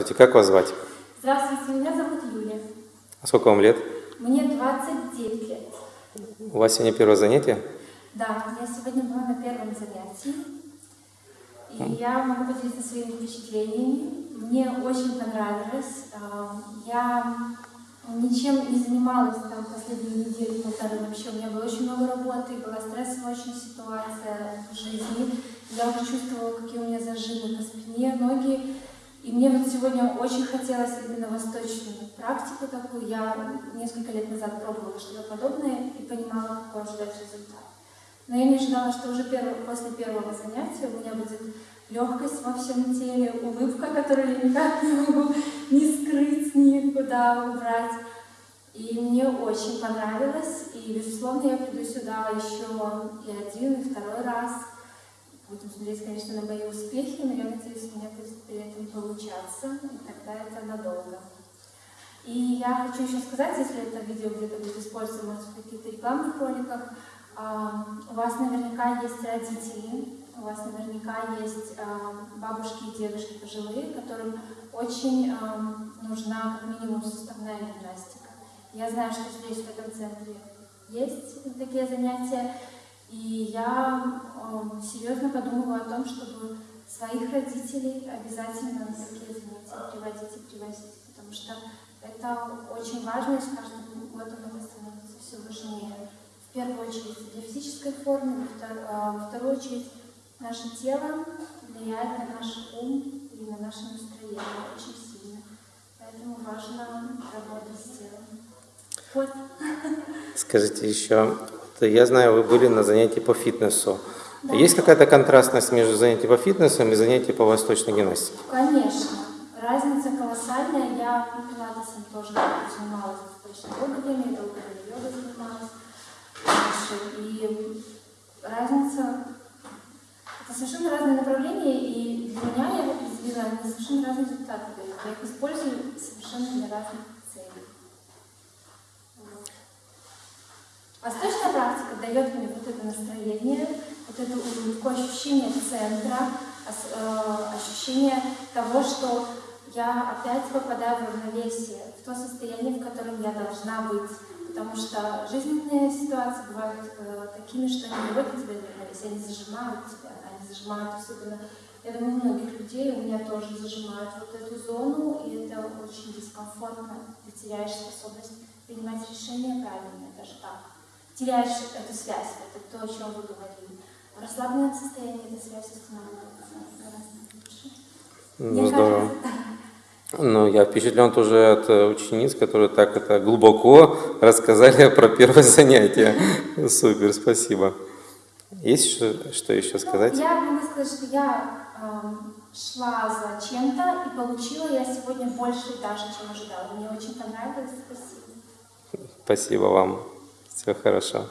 Здравствуйте, как вас звать? Здравствуйте, меня зовут Юля. А сколько вам лет? Мне 29 лет. У вас сегодня первое занятие? Да, я сегодня была на первом занятии. И я могу поделиться своими впечатлениями. Мне очень понравилось. Я ничем не занималась там последние недели, полторы вообще. У меня было очень много работы, была стрессовая очень ситуация в жизни. Я уже чувствовала, какие у меня зажимы по спине, ноги. И мне вот сегодня очень хотелось именно восточную практику такую. Я несколько лет назад пробовала что-то подобное и понимала, какой ожидать результат. Но я не ожидала, что уже перв- после первого занятия у меня будет легкость во всем теле, улыбка, которую я никак не могу ни скрыть, никуда убрать. И мне очень понравилось, и, безусловно, я приду сюда еще и один, и второй раз. Будем смотреть, конечно, на мои успехи, но я надеюсь, у меня будет при этом получаться, и тогда это надолго. И я хочу еще сказать, если это видео где-то будет использовано может, в каких-то рекламных роликах, а, у вас наверняка есть родители, у вас наверняка есть а, бабушки и дедушки пожилые, которым очень а, нужна как минимум суставная гимнастика. Я знаю, что здесь, в этом центре, есть такие занятия, и я э, серьезно подумываю о том, чтобы своих родителей обязательно на такие занятия приводить и привозить, потому что это очень важно, и с каждым годом это становится все важнее. В первую очередь для физической формы, во втор- во вторую очередь наше тело влияет на наш ум и на наше настроение очень сильно. Поэтому важно работать с телом. Вот. Скажите еще, я знаю, вы были на занятии по фитнесу. Есть какая-то контрастность между занятием по фитнесу и занятием по восточной гимнастике? Конечно, разница колоссальная. Я пилатесом тоже занималась достаточно долгое время, долгое время йогой занималась. И разница это совершенно разные направления, и для меня я определила, они совершенно разные результаты дают. Я их использую совершенно для разных дает мне вот это настроение, вот эту улыбку, ощущение центра, э, ощущение того, что я опять попадаю в равновесие, в то состояние, в котором я должна быть. Потому что жизненные ситуации бывают э, такими, что они выводят тебя в равновесие, они зажимают тебя, они зажимают особенно, я думаю, многих людей, у меня тоже зажимают вот эту зону, и это очень дискомфортно, ты теряешь способность принимать решения правильные, даже так теряешь эту связь, это то, о чем вы говорили. В расслабленном состоянии эта связь устанавливается гораздо лучше. Ну, здорово. Ну, я впечатлен тоже от э, учениц, которые так это глубоко рассказали про первое занятие. Супер, спасибо. Есть что, что еще Ну, сказать? Я могу сказать, что я эм, шла за чем-то и получила я сегодня больше даже, чем ожидала. Мне очень понравилось. Спасибо. Спасибо вам. Все хорошо.